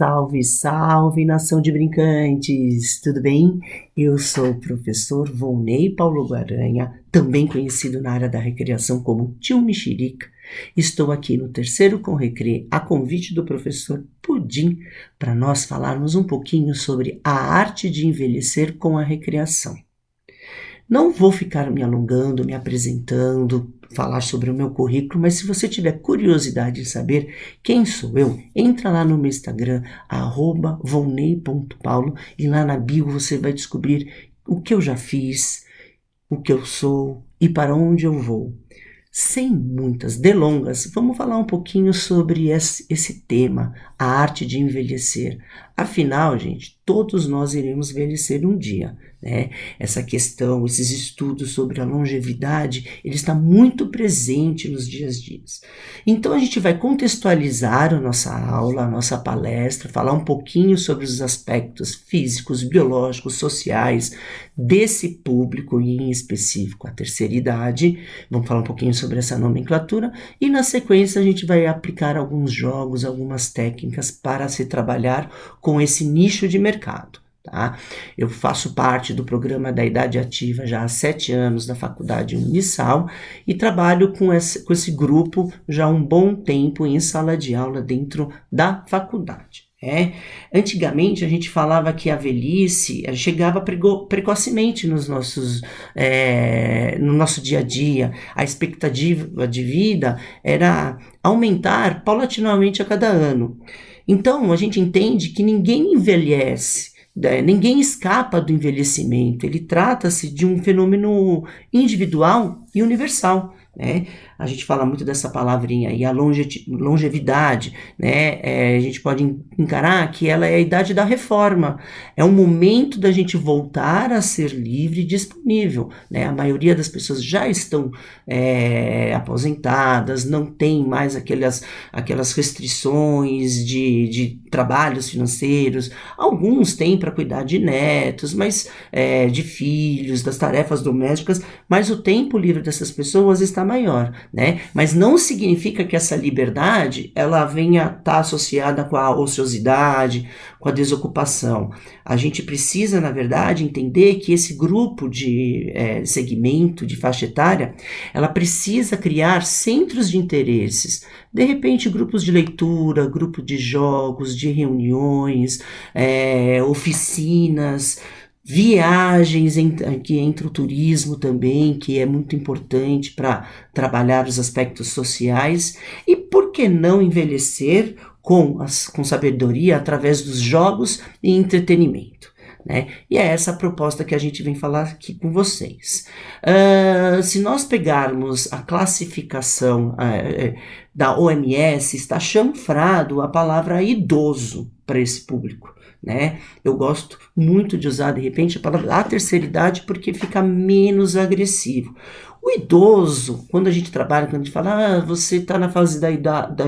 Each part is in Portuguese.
Salve, salve, nação de brincantes! Tudo bem? Eu sou o professor Volney Paulo Guaranha, também conhecido na área da recreação como Tio Mexerica. Estou aqui no terceiro com Recre, a convite do professor Pudim, para nós falarmos um pouquinho sobre a arte de envelhecer com a recreação. Não vou ficar me alongando, me apresentando, falar sobre o meu currículo, mas se você tiver curiosidade em saber quem sou eu, entra lá no meu Instagram, volney.paulo, e lá na bio você vai descobrir o que eu já fiz, o que eu sou e para onde eu vou. Sem muitas delongas, vamos falar um pouquinho sobre esse, esse, tema, a arte de envelhecer. Afinal, gente, todos nós iremos envelhecer um dia. Né? Essa questão, esses estudos sobre a longevidade, ele está muito presente nos dias dias. Então a gente vai contextualizar a nossa aula, a nossa palestra, falar um pouquinho sobre os aspectos físicos, biológicos, sociais desse público e em específico a terceira idade. Vamos falar um pouquinho sobre essa nomenclatura e na sequência a gente vai aplicar alguns jogos, algumas técnicas para se trabalhar com esse nicho de mercado. Tá? Eu faço parte do programa da Idade Ativa já há sete anos da Faculdade Unisal e trabalho com esse, com esse grupo já há um bom tempo em sala de aula dentro da faculdade. É. Antigamente a gente falava que a velhice eh, chegava precocemente nos nossos, é, no nosso dia a dia. A expectativa de vida era aumentar paulatinamente a cada ano. Então a gente entende que ninguém envelhece é, ninguém escapa do envelhecimento, ele trata-se de um fenômeno individual e universal. Né? A gente fala muito dessa palavrinha aí, a longe, longevidade, né? É, a gente pode encarar que ela é a idade da reforma. É um momento da gente voltar a ser livre e disponível, né? A maioria das pessoas já estão é, aposentadas, não tem mais aquelas, aquelas restrições de, de trabalhos financeiros. Alguns têm para cuidar de netos, mas é, de filhos, das tarefas domésticas, mas o tempo livre dessas pessoas está maior, né? Mas não significa que essa liberdade ela venha estar tá associada com a ociosidade, com a desocupação. A gente precisa, na verdade, entender que esse grupo de é, segmento, de faixa etária, ela precisa criar centros de interesses, de repente grupos de leitura, grupo de jogos, de reuniões, é, oficinas, viagens, que entra o turismo também, que é muito importante para trabalhar os aspectos sociais, e por que não envelhecer com, as, com sabedoria através dos jogos e entretenimento? Né? E é essa a proposta que a gente vem falar aqui com vocês. Uh, se nós pegarmos a classificação uh, da OMS, está chanfrado a palavra idoso para esse público né? Eu gosto muito de usar, de repente, a palavra a terceira idade porque fica menos agressivo. O idoso, quando a gente trabalha, quando a gente fala, ah, você está na fase da, idade, da,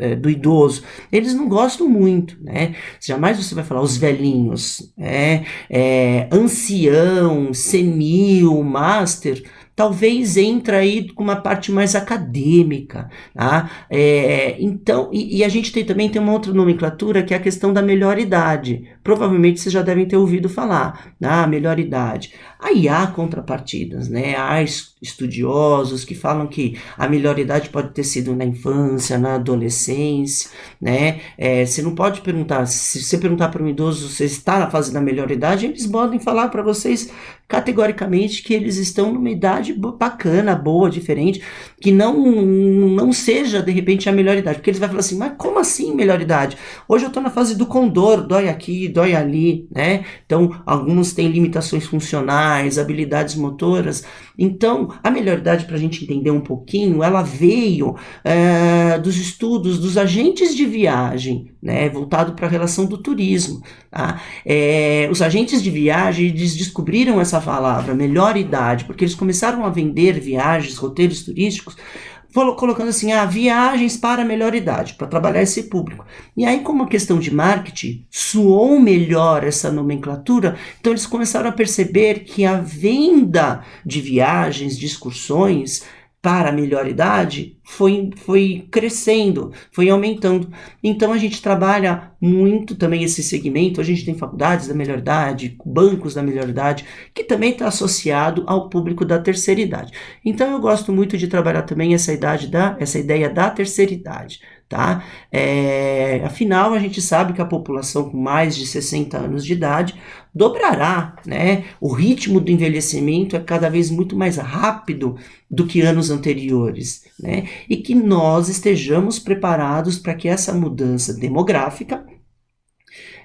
é, do idoso, eles não gostam muito, né? Jamais você vai falar os velhinhos, é, é ancião, senil, master, talvez entra aí com uma parte mais acadêmica, tá? É, então, e, e, a gente tem também tem uma outra nomenclatura que é a questão da melhor idade. Provavelmente vocês já devem ter ouvido falar, da né? melhor idade. Aí há contrapartidas, né? Há estudiosos que falam que a melhor idade pode ter sido na infância, na adolescência, né? É, você não pode perguntar, se você perguntar para um idoso se está na fase da melhor idade, eles podem falar para vocês categoricamente que eles estão numa idade bacana, boa, diferente, que não, não seja de repente a melhor idade, porque eles vão falar assim, mas como assim melhor idade? Hoje eu estou na fase do condor, dói aqui, dói ali, né? Então, alguns têm limitações funcionais, habilidades motoras, então, a melhor idade para a gente entender um pouquinho, ela veio é, dos estudos dos agentes de viagem, né, voltado para a relação do turismo. Tá? É, os agentes de viagem descobriram essa palavra, melhor idade, porque eles começaram a vender viagens, roteiros turísticos, colocando assim, ah, viagens para melhor idade, para trabalhar esse público. E aí, como questão de marketing, soou melhor essa nomenclatura, então eles começaram a perceber que a venda de viagens, de excursões, para a melhor idade foi, foi crescendo, foi aumentando. Então a gente trabalha muito também esse segmento. A gente tem faculdades da melhor idade, bancos da melhor idade, que também está associado ao público da terceira idade. Então eu gosto muito de trabalhar também essa idade da, essa ideia da terceira idade tá? É, afinal, a gente sabe que a população com mais de 60 anos de idade dobrará, né? O ritmo do envelhecimento é cada vez muito mais rápido do que anos anteriores, né? E que nós estejamos preparados para que essa mudança demográfica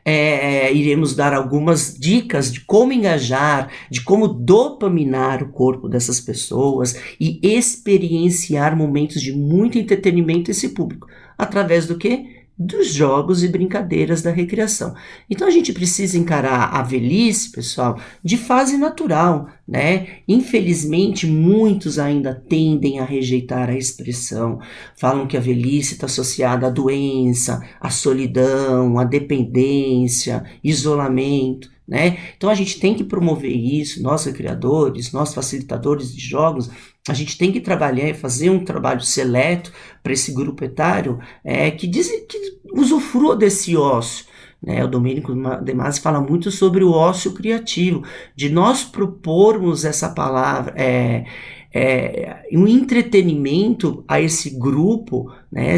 é, iremos dar algumas dicas de como engajar, de como dopaminar o corpo dessas pessoas e experienciar momentos de muito entretenimento esse público. Através do que? dos jogos e brincadeiras da recreação. Então a gente precisa encarar a velhice, pessoal, de fase natural, né? Infelizmente, muitos ainda tendem a rejeitar a expressão, falam que a velhice está associada à doença, à solidão, à dependência, isolamento. Né? Então a gente tem que promover isso, nós criadores, nós facilitadores de jogos, a gente tem que trabalhar e fazer um trabalho seleto para esse grupo etário é, que, diz, que usufrua desse ócio. Né? O Domênico De Masi fala muito sobre o ócio criativo, de nós propormos essa palavra, é, é, um entretenimento a esse grupo, né,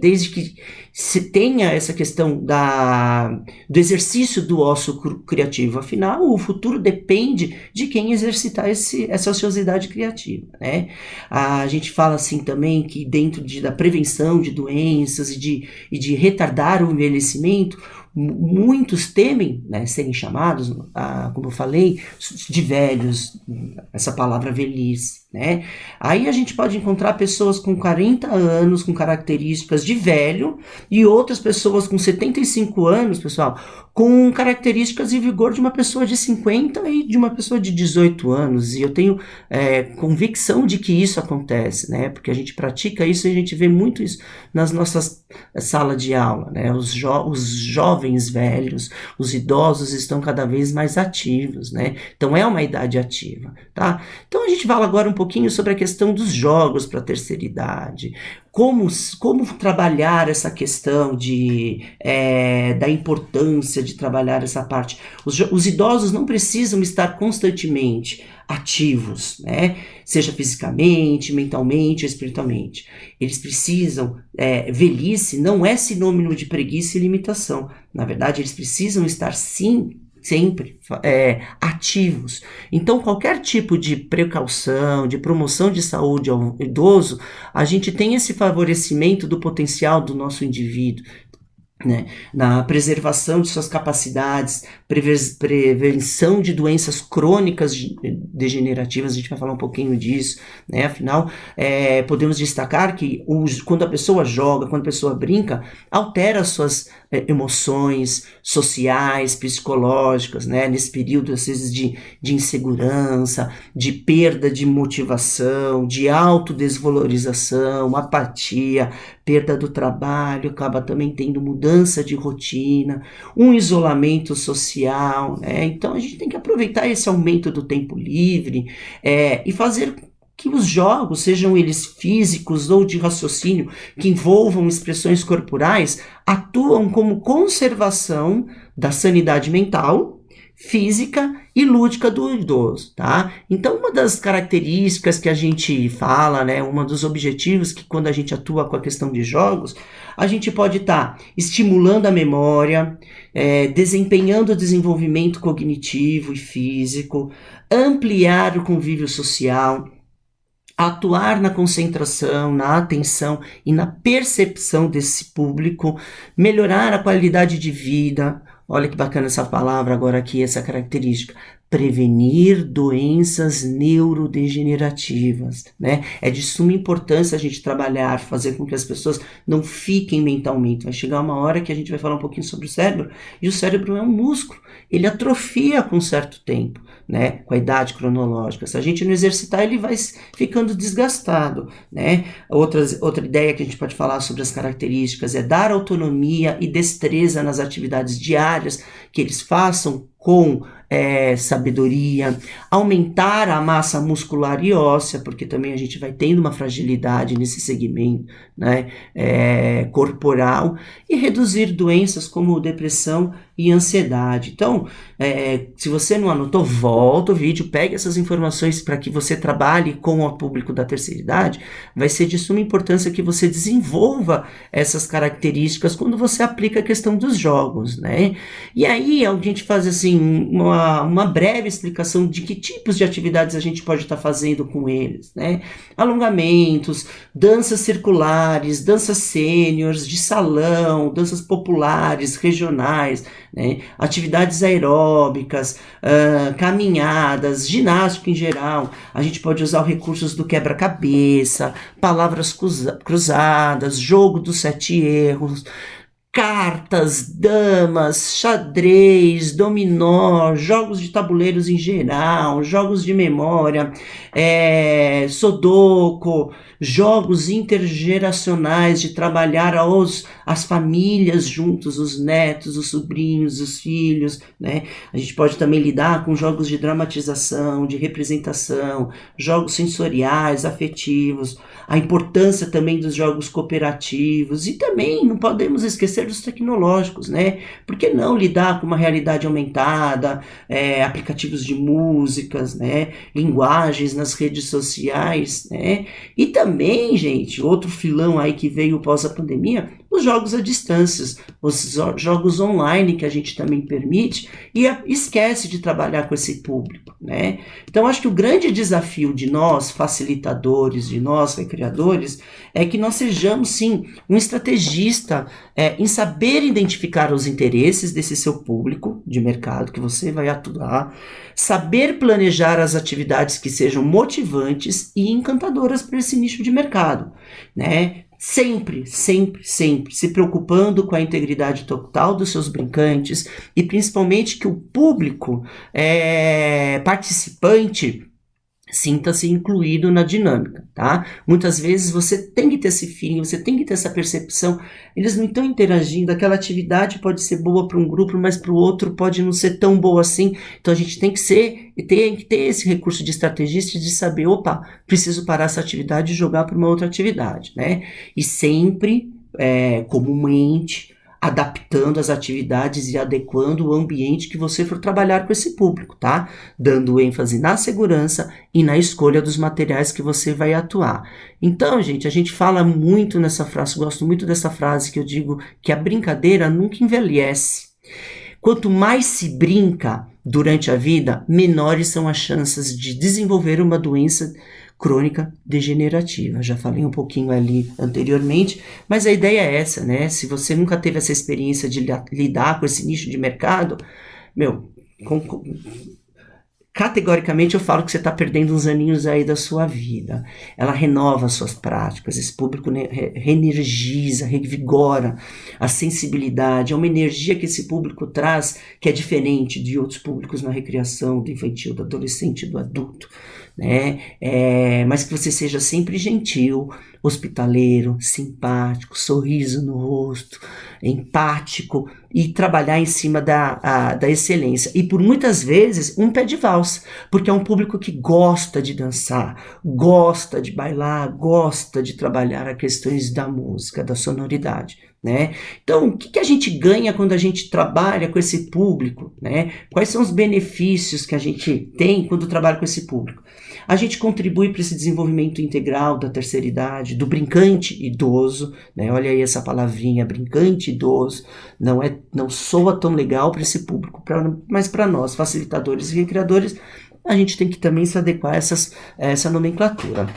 desde que se tenha essa questão da, do exercício do ócio criativo. Afinal, o futuro depende de quem exercitar esse, essa ociosidade criativa. Né? A gente fala assim também que dentro de, da prevenção de doenças e de, e de retardar o envelhecimento, muitos temem né, serem chamados, ah, como eu falei, de velhos, essa palavra velhice. Né? Aí a gente pode encontrar pessoas com 40 anos, com características de velho, e outras pessoas com 75 anos, pessoal, com características e vigor de uma pessoa de 50 e de uma pessoa de 18 anos. E eu tenho é, convicção de que isso acontece, né? Porque a gente pratica isso e a gente vê muito isso nas nossas salas de aula, né? Os, jo os jovens velhos, os idosos estão cada vez mais ativos, né? Então é uma idade ativa, tá? Então a gente fala agora um pouquinho sobre a questão dos jogos para a terceira idade como, como trabalhar essa questão de, é, da importância de trabalhar essa parte. Os, os idosos não precisam estar constantemente ativos, né? seja fisicamente, mentalmente, espiritualmente. Eles precisam, é, velhice não é sinônimo de preguiça e limitação. Na verdade, eles precisam estar sim sempre é, ativos. Então, qualquer tipo de precaução, de promoção de saúde ao idoso, a gente tem esse favorecimento do potencial do nosso indivíduo. Né, na preservação de suas capacidades, prevenção de doenças crônicas degenerativas, a gente vai falar um pouquinho disso, né? Afinal, é, podemos destacar que os, quando a pessoa joga, quando a pessoa brinca, altera suas é, emoções sociais, psicológicas, né? Nesse período, às vezes, de, de insegurança, de perda de motivação, de autodesvalorização, apatia, perda do trabalho, acaba também tendo mudança de rotina, um isolamento social, né? Então a gente tem que aproveitar esse aumento do tempo livre é, e fazer que os jogos, sejam eles físicos ou de raciocínio, que envolvam expressões corporais, atuam como conservação da sanidade mental, física e lúdica do idoso, tá? Então, uma das características que a gente fala, né, um dos objetivos que quando a gente atua com a questão de jogos, a gente pode estar tá estimulando a memória, é, desempenhando o desenvolvimento cognitivo e físico, ampliar o convívio social, atuar na concentração, na atenção e na percepção desse público, melhorar a qualidade de vida. Olha que bacana essa palavra agora aqui, essa característica prevenir doenças neurodegenerativas, né? É de suma importância a gente trabalhar, fazer com que as pessoas não fiquem mentalmente. Vai chegar uma hora que a gente vai falar um pouquinho sobre o cérebro, e o cérebro é um músculo, ele atrofia com certo tempo, né? Com a idade cronológica. Se a gente não exercitar, ele vai ficando desgastado, né? Outras, outra ideia que a gente pode falar sobre as características é dar autonomia e destreza nas atividades diárias que eles façam com é, sabedoria, aumentar a massa muscular e óssea, porque também a gente vai tendo uma fragilidade nesse segmento né, é, corporal, e reduzir doenças como depressão e ansiedade. Então, é, se você não anotou, volta o vídeo, pegue essas informações para que você trabalhe com o público da terceira idade. Vai ser de suma importância que você desenvolva essas características quando você aplica a questão dos jogos, né? E aí a gente faz assim uma, uma breve explicação de que tipos de atividades a gente pode estar tá fazendo com eles, né? Alongamentos, danças circulares, danças sêniores, de salão, danças populares, regionais, né? atividades aeróbicas, uh, caminhadas, ginástica em geral. A gente pode usar os recursos do quebra-cabeça, palavras cruzadas, jogo dos sete erros, cartas, damas, xadrez, dominó, jogos de tabuleiros em geral, jogos de memória, é, sudoku, jogos intergeracionais de trabalhar os, as famílias juntos, os netos, os sobrinhos, os filhos, né? A gente pode também lidar com jogos de dramatização, de representação, jogos sensoriais, afetivos, a importância também dos jogos cooperativos e também não podemos esquecer dos tecnológicos, né? Por que não lidar com uma realidade aumentada, é, aplicativos de músicas, né? Linguagens nas redes sociais, né? E também gente, outro filão aí que veio pós a pandemia, os jogos à distância, os jogos online que a gente também permite e esquece de trabalhar com esse público, né? Então acho que o grande desafio de nós facilitadores, de nós recreadores, é que nós sejamos sim um estrategista é, em saber identificar os interesses desse seu público de mercado que você vai atuar, saber planejar as atividades que sejam motivantes e encantadoras para esse nicho de mercado, né? Sempre, sempre, sempre se preocupando com a integridade total dos seus brincantes e principalmente que o público é, participante sinta-se incluído na dinâmica, tá? Muitas vezes você tem que ter esse feeling, você tem que ter essa percepção. Eles não estão interagindo, aquela atividade pode ser boa para um grupo, mas para o outro pode não ser tão boa assim. Então a gente tem que ser e tem que ter esse recurso de estrategista de saber, opa, preciso parar essa atividade e jogar para uma outra atividade, né? E sempre, é, comumente, adaptando as atividades e adequando o ambiente que você for trabalhar com esse público, tá? Dando ênfase na segurança e na escolha dos materiais que você vai atuar. Então, gente, a gente fala muito nessa frase, gosto muito dessa frase que eu digo que a brincadeira nunca envelhece. Quanto mais se brinca durante a vida, menores são as chances de desenvolver uma doença crônica degenerativa. Já falei um pouquinho ali anteriormente, mas a ideia é essa, né? Se você nunca teve essa experiência de lidar com esse nicho de mercado, meu, com, com, categoricamente eu falo que você está perdendo uns aninhos aí da sua vida. Ela renova as suas práticas, esse público reenergiza, revigora a sensibilidade. É uma energia que esse público traz que é diferente de outros públicos na recreação, do infantil, do adolescente, do adulto né? É, mas que você seja sempre gentil, hospitaleiro, simpático, sorriso no rosto, empático e trabalhar em cima da, a, da excelência. E por muitas vezes um pé de valsa, porque é um público que gosta de dançar, gosta de bailar, gosta de trabalhar as questões da música, da sonoridade. Né? Então, o que, que, a gente ganha quando a gente trabalha com esse público? Né? Quais são os benefícios que a gente tem quando trabalha com esse público? A gente contribui para esse desenvolvimento integral da terceira idade, do brincante idoso, né? olha aí essa palavrinha, brincante idoso, não, é, não soa tão legal para esse público, pra, mas para nós, facilitadores e recreadores, a gente tem que também se adequar a essas, a essa nomenclatura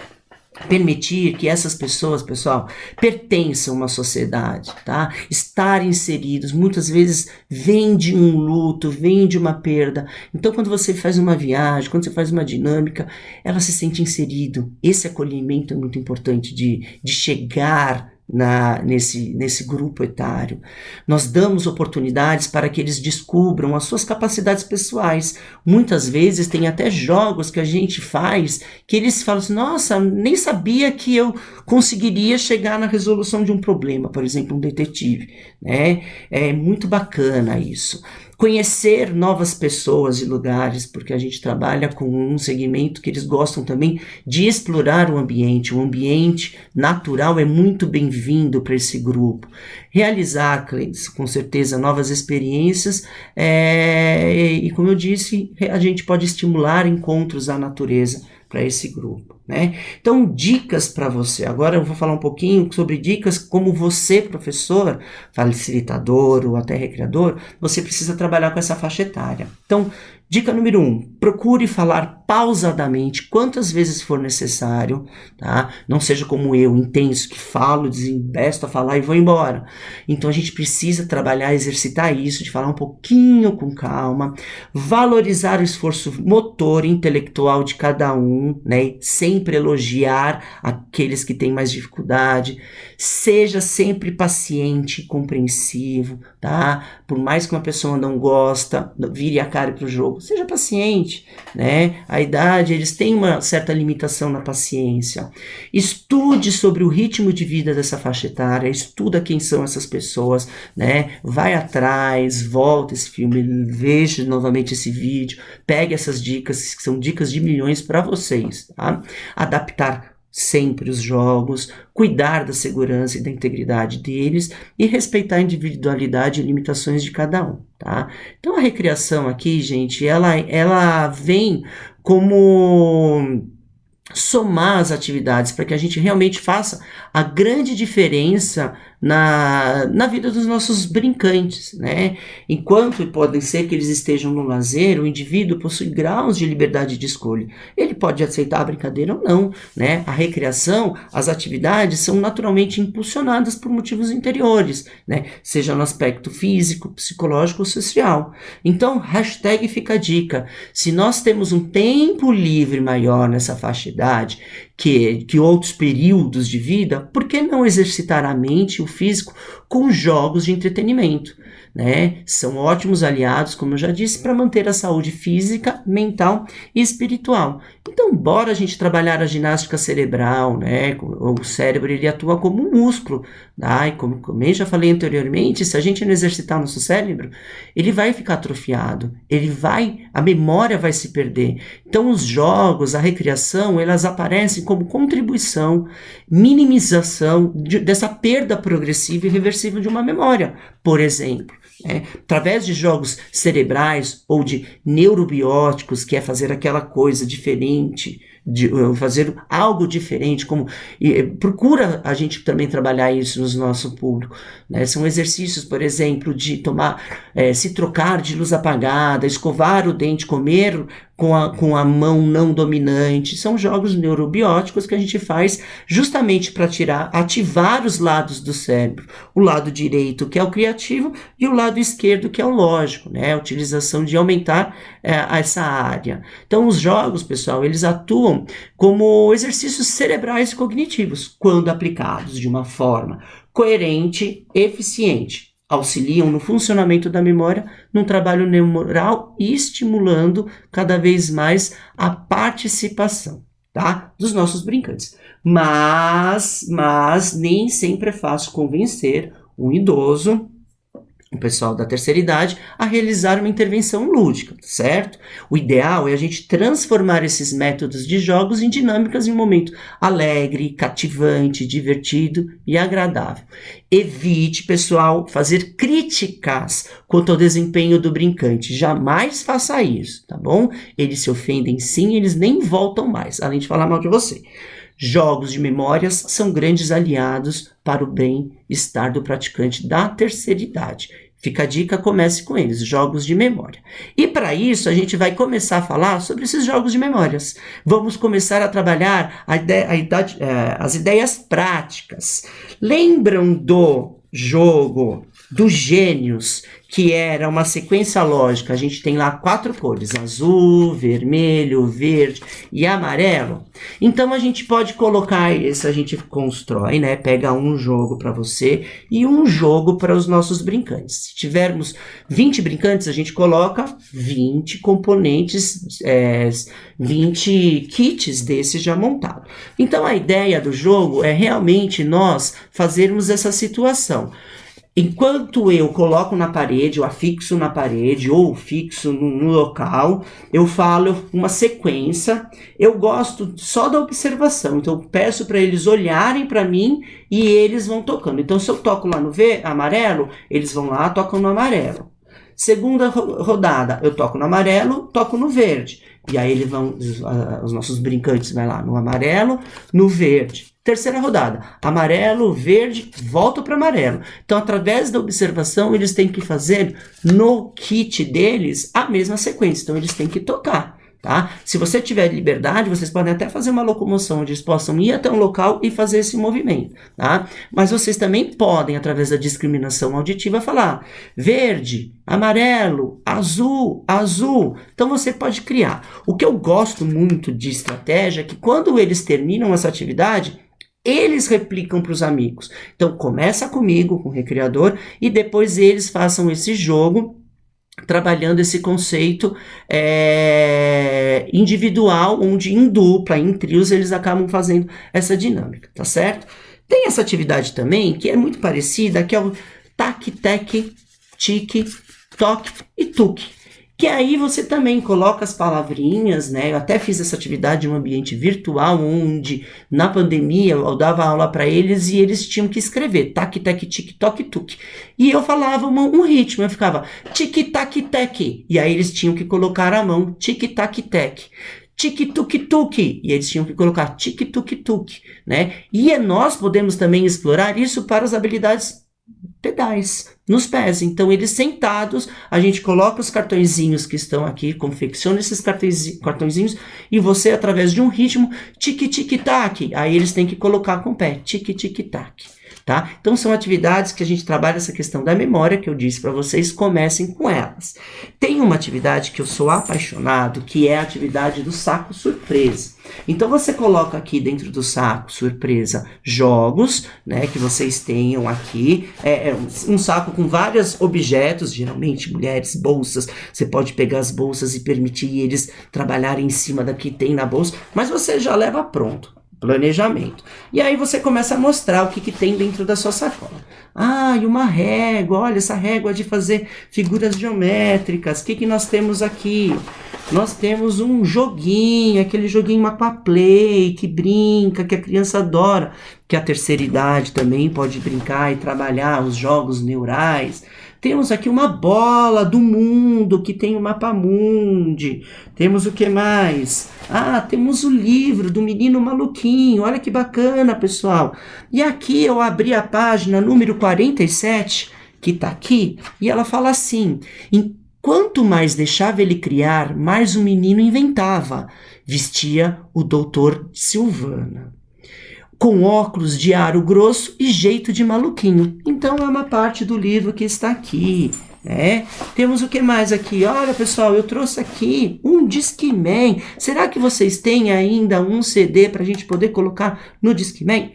permitir que essas pessoas, pessoal, pertençam a uma sociedade, tá? Estar inseridos, muitas vezes vem de um luto, vem de uma perda. Então, quando você faz uma viagem, quando você faz uma dinâmica, ela se sente inserido. Esse acolhimento é muito importante de, de chegar na, nesse, nesse grupo etário. Nós damos oportunidades para que eles descubram as suas capacidades pessoais. Muitas vezes tem até jogos que a gente faz que eles falam assim, nossa, nem sabia que eu conseguiria chegar na resolução de um problema, por exemplo, um detetive. Né? É muito bacana isso. Conhecer novas pessoas e lugares, porque a gente trabalha com um segmento que eles gostam também de explorar o ambiente. O ambiente natural é muito bem-vindo para esse grupo. Realizar, com certeza, novas experiências é, e, como eu disse, a gente pode estimular encontros à natureza para esse grupo. Né? Então, dicas para você. Agora eu vou falar um pouquinho sobre dicas como você, professor, facilitador ou até recreador, você precisa trabalhar com essa faixa etária. Então, Dica número 1: um, procure falar pausadamente quantas vezes for necessário, tá? Não seja como eu, intenso, que falo, desembesto a falar e vou embora. Então a gente precisa trabalhar, exercitar isso, de falar um pouquinho com calma, valorizar o esforço motor e intelectual de cada um, né? Sempre elogiar aqueles que têm mais dificuldade. Seja sempre paciente compreensivo, tá? Por mais que uma pessoa não gosta, vire a cara para o jogo seja paciente, né? A idade, eles têm uma certa limitação na paciência. Estude sobre o ritmo de vida dessa faixa etária, estuda quem são essas pessoas, né? Vai atrás, volta esse filme, veja novamente esse vídeo, pegue essas dicas, que são dicas de milhões para vocês, tá? Adaptar sempre os jogos, cuidar da segurança e da integridade deles e respeitar a individualidade e limitações de cada um, tá? Então a recriação aqui, gente, ela, ela vem como somar as atividades para que a gente realmente faça a grande diferença na, na vida dos nossos brincantes, né? Enquanto podem ser que eles estejam no lazer, o indivíduo possui graus de liberdade de escolha. Ele pode aceitar a brincadeira ou não, né? A recreação, as atividades são naturalmente impulsionadas por motivos interiores, né? Seja no aspecto físico, psicológico ou social. Então, hashtag fica a dica. Se nós temos um tempo livre maior nessa faixa de idade, que, que outros períodos de vida, por que não exercitar a mente e o físico com jogos de entretenimento? Né? São ótimos aliados, como eu já disse, para manter a saúde física, mental e espiritual. Então, bora a gente trabalhar a ginástica cerebral, né? O cérebro ele atua como um músculo, tá? E como, eu já falei anteriormente, se a gente não exercitar nosso cérebro, ele vai ficar atrofiado, ele vai, a memória vai se perder. Então, os jogos, a recreação, elas aparecem como contribuição, minimização de, dessa perda progressiva e reversível de uma memória, por exemplo. É, através de jogos cerebrais ou de neurobióticos, que é fazer aquela coisa diferente, de uh, fazer algo diferente, como e, procura a gente também trabalhar isso no nosso público. Né? São exercícios, por exemplo, de tomar, é, se trocar de luz apagada, escovar o dente, comer com a, com a mão não dominante. São jogos neurobióticos que a gente faz justamente para tirar, ativar os lados do cérebro. O lado direito, que é o criativo, e o lado esquerdo, que é o lógico, né? A utilização de aumentar é, essa área. Então, os jogos, pessoal, eles atuam como exercícios cerebrais cognitivos, quando aplicados de uma forma coerente, eficiente auxiliam no funcionamento da memória, num trabalho neural e estimulando cada vez mais a participação, tá? Dos nossos brincantes. Mas, mas nem sempre é fácil convencer um idoso o pessoal da terceira idade a realizar uma intervenção lúdica, certo? O ideal é a gente transformar esses métodos de jogos em dinâmicas em um momento alegre, cativante, divertido e agradável. Evite, pessoal, fazer críticas quanto ao desempenho do brincante. Jamais faça isso, tá bom? Eles se ofendem sim, eles nem voltam mais, além de falar mal de você. Jogos de memórias são grandes aliados para o bem-estar do praticante da terceira idade. Fica a dica, comece com eles, jogos de memória. E para isso, a gente vai começar a falar sobre esses jogos de memórias. Vamos começar a trabalhar a ideia, a idade, é, as ideias práticas. Lembram do jogo dos gênios, que era uma sequência lógica. A gente tem lá quatro cores: azul, vermelho, verde e amarelo. Então a gente pode colocar isso, a gente constrói, né? Pega um jogo para você e um jogo para os nossos brincantes. Se tivermos 20 brincantes, a gente coloca 20 componentes, é, 20 kits desses já montados. Então a ideia do jogo é realmente nós fazermos essa situação Enquanto eu coloco na parede, eu afixo na parede ou fixo no, no, local, eu falo uma sequência. Eu gosto só da observação, então peço para eles olharem para mim e eles vão tocando. Então, se eu toco lá no V, amarelo, eles vão lá, tocam no amarelo. Segunda rodada, eu toco no amarelo, toco no verde. E aí eles vão, os, os nossos brincantes vai lá no amarelo, no verde. Terceira rodada, amarelo, verde, volta para amarelo. Então, através da observação, eles têm que fazer no kit deles a mesma sequência. Então, eles têm que tocar. Tá? Se você tiver liberdade, vocês podem até fazer uma locomoção onde eles possam ir até um local e fazer esse movimento. Tá? Mas vocês também podem, através da discriminação auditiva, falar verde, amarelo, azul, azul. Então você pode criar. O que eu gosto muito de estratégia é que quando eles terminam essa atividade, eles replicam para os amigos. Então começa comigo, com o recreador, e depois eles façam esse jogo trabalhando esse conceito é, individual, onde em dupla, em trios, eles acabam fazendo essa dinâmica, tá certo? Tem essa atividade também, que é muito parecida, que é o tac, tec, tique, toque e tuque que aí você também coloca as palavrinhas, né? Eu até fiz essa atividade em um ambiente virtual, onde na pandemia eu dava aula para eles e eles tinham que escrever tac, tac, tic, toc, tuk. E eu falava uma, um ritmo, eu ficava tic, tac, tec. E aí eles tinham que colocar a mão tic, tac, tec tic-tuk-tuk, e eles tinham que colocar tic-tuk-tuk, né? E nós podemos também explorar isso para as habilidades pedais nos pés. Então, eles sentados, a gente coloca os cartõezinhos que estão aqui, confecciona esses cartõezinhos e você, através de um ritmo, tic-tic-tac, aí eles têm que colocar com o pé, tic-tic-tac tá? Então são atividades que a gente trabalha essa questão da memória que eu disse para vocês, comecem com elas. Tem uma atividade que eu sou apaixonado, que é a atividade do saco surpresa. Então você coloca aqui dentro do saco surpresa jogos, né, que vocês tenham aqui, é, é um saco com vários objetos, geralmente mulheres, bolsas. Você pode pegar as bolsas e permitir eles trabalharem em cima da que tem na bolsa, mas você já leva pronto planejamento. E aí você começa a mostrar o que, que tem dentro da sua sacola. Ah, e uma régua, olha essa régua de fazer figuras geométricas. O que, que nós temos aqui? Nós temos um joguinho, aquele joguinho Mapa Play, que brinca, que a criança adora, que a terceira idade também pode brincar e trabalhar os jogos neurais. Temos aqui uma bola do mundo que tem o mapa mundi. Temos o que mais? Ah, temos o livro do menino maluquinho. Olha que bacana, pessoal. E aqui eu abri a página número 47, que está aqui, e ela fala assim: Quanto mais deixava ele criar, mais o menino inventava. Vestia o doutor Silvana com óculos de aro grosso e jeito de maluquinho. Então é uma parte do livro que está aqui. Né? Temos o que mais aqui? Olha, pessoal, eu trouxe aqui um Discman. Será que vocês têm ainda um CD para a gente poder colocar no Discman?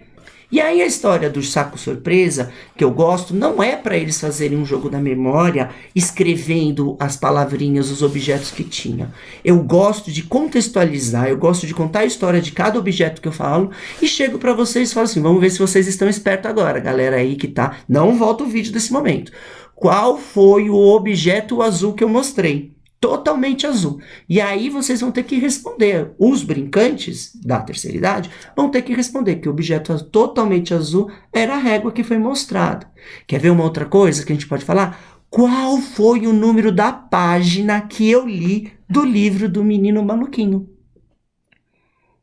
E aí a história do saco surpresa, que eu gosto, não é para eles fazerem um jogo da memória, escrevendo as palavrinhas, os objetos que tinha. Eu gosto de contextualizar, eu gosto de contar a história de cada objeto que eu falo e chego para vocês e falo assim, vamos ver se vocês estão espertos agora, galera aí que tá. Não volta o vídeo desse momento. Qual foi o objeto azul que eu mostrei? Totalmente azul. E aí vocês vão ter que responder. Os brincantes da terceira idade vão ter que responder que o objeto totalmente azul era a régua que foi mostrada. Quer ver uma outra coisa que a gente pode falar? Qual foi o número da página que eu li do livro do menino maluquinho?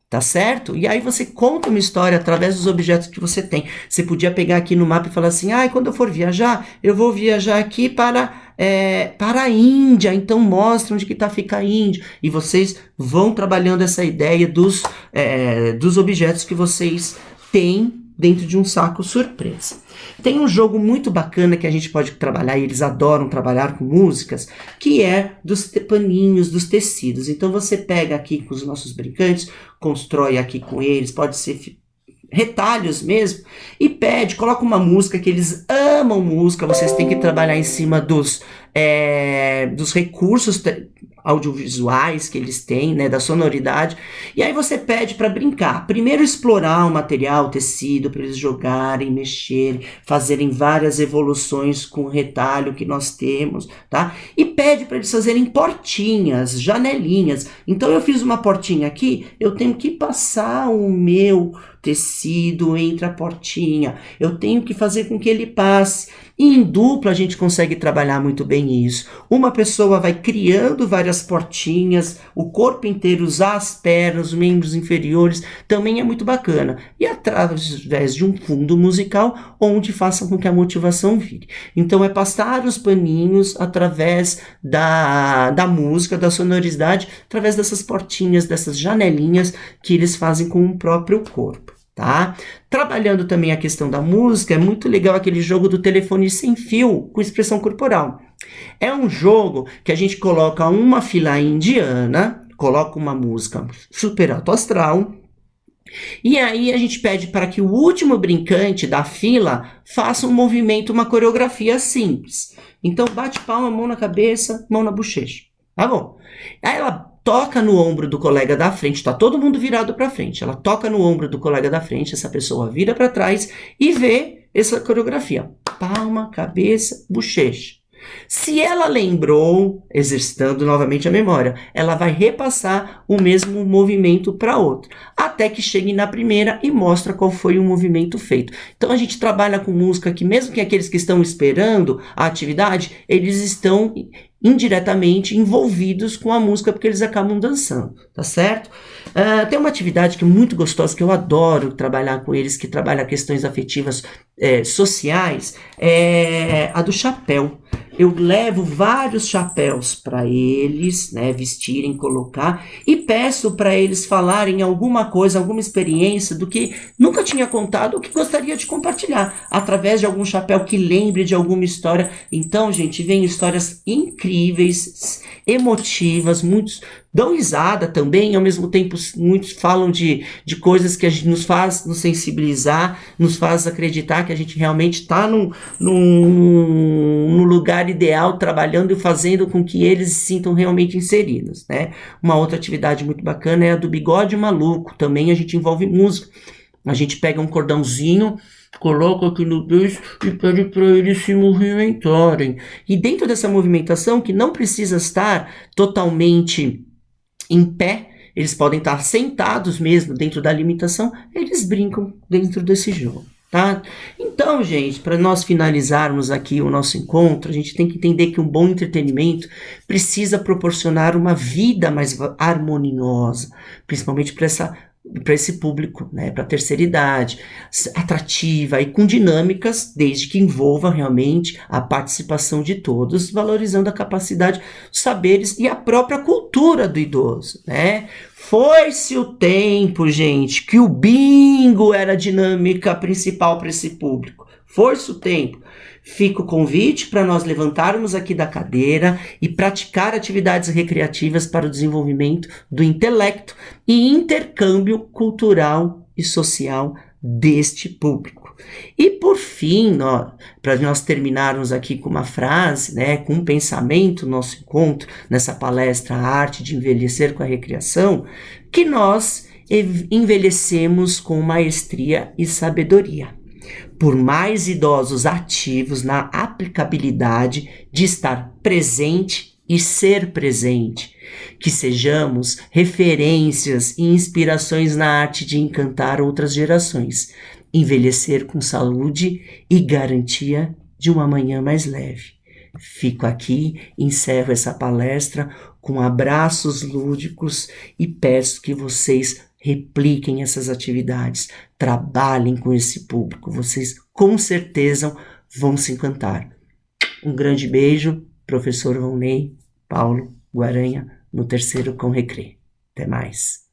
Tá certo? E aí você conta uma história através dos objetos que você tem. Você podia pegar aqui no mapa e falar assim: ah, quando eu for viajar, eu vou viajar aqui para, é, para a Índia. Então mostra onde que tá fica a Índia. E vocês vão trabalhando essa ideia dos, é, dos objetos que vocês têm dentro de um saco surpresa. Tem um jogo muito bacana que a gente pode trabalhar, e eles adoram trabalhar com músicas, que é dos paninhos, dos tecidos. Então você pega aqui com os nossos brincantes, constrói aqui com eles, pode ser retalhos mesmo, e pede, coloca uma música que eles amam música, vocês têm que trabalhar em cima dos, é, dos recursos audiovisuais que eles têm, né, da sonoridade. E aí você pede para brincar. Primeiro explorar o material, o tecido, para eles jogarem, mexerem, fazerem várias evoluções com o retalho que nós temos, tá? E pede para eles fazerem portinhas, janelinhas. Então eu fiz uma portinha aqui, eu tenho que passar o meu tecido entre a portinha. Eu tenho que fazer com que ele passe. Em dupla a gente consegue trabalhar muito bem isso. Uma pessoa vai criando várias portinhas, o corpo inteiro, usar as pernas, os membros inferiores, também é muito bacana. E através de um fundo musical, onde faça com que a motivação vire. Então é passar os paninhos através da, da música, da sonoridade, através dessas portinhas, dessas janelinhas que eles fazem com o próprio corpo tá? Trabalhando também a questão da música, é muito legal aquele jogo do telefone sem fio com expressão corporal. É um jogo que a gente coloca uma fila indiana, coloca uma música super alto astral, e aí a gente pede para que o último brincante da fila faça um movimento, uma coreografia simples. Então bate palma, mão na cabeça, mão na bochecha. Tá bom? Aí ela toca no ombro do colega da frente, tá todo mundo virado para frente. Ela toca no ombro do colega da frente, essa pessoa vira para trás e vê essa coreografia. Palma, cabeça, bochecha. Se ela lembrou, exercitando novamente a memória, ela vai repassar o mesmo movimento para outro, até que chegue na primeira e mostra qual foi o movimento feito. Então a gente trabalha com música que mesmo que aqueles que estão esperando a atividade, eles estão indiretamente envolvidos com a música porque eles acabam dançando, tá certo? Uh, tem uma atividade que é muito gostosa, que eu adoro trabalhar com eles, que trabalha questões afetivas é, sociais, é a do chapéu eu levo vários chapéus para eles, né, vestirem, colocar, e peço para eles falarem alguma coisa, alguma experiência do que nunca tinha contado ou que gostaria de compartilhar, através de algum chapéu que lembre de alguma história. Então, gente, vem histórias incríveis, emotivas, muitos dão risada também, ao mesmo tempo muitos falam de, de coisas que a gente nos faz nos sensibilizar, nos faz acreditar que a gente realmente está num, num, num lugar ideal, trabalhando e fazendo com que eles se sintam realmente inseridos, né? Uma outra atividade muito bacana é a do bigode maluco, também a gente envolve música. A gente pega um cordãozinho, coloca aqui no beijo e pede para eles se movimentarem. E dentro dessa movimentação, que não precisa estar totalmente em pé, eles podem estar sentados mesmo dentro da limitação, eles brincam dentro desse jogo. Tá? Então, gente, para nós finalizarmos aqui o nosso encontro, a gente tem que entender que um bom entretenimento precisa proporcionar uma vida mais harmoniosa, principalmente para essa para esse público, né, para a terceira idade, atrativa e com dinâmicas, desde que envolva realmente a participação de todos, valorizando a capacidade, os saberes e a própria cultura do idoso, né? Foi-se o tempo, gente, que o bingo era a dinâmica principal para esse público. Foi-se o tempo. Fica o convite para nós levantarmos aqui da cadeira e praticar atividades recreativas para o desenvolvimento do intelecto e intercâmbio cultural e social deste público. E por fim, para nós terminarmos aqui com uma frase, né, com um pensamento, nosso encontro nessa palestra A Arte de Envelhecer com a Recreação, que nós envelhecemos com maestria e sabedoria por mais idosos ativos na aplicabilidade de estar presente e ser presente, que sejamos referências e inspirações na arte de encantar outras gerações, envelhecer com saúde e garantia de uma manhã mais leve. Fico aqui, encerro essa palestra com abraços lúdicos e peço que vocês repliquem essas atividades, trabalhem com esse público, vocês com certeza vão se encantar. Um grande beijo, professor Vonley, Paulo Guaranha, no terceiro com Recre. Até mais.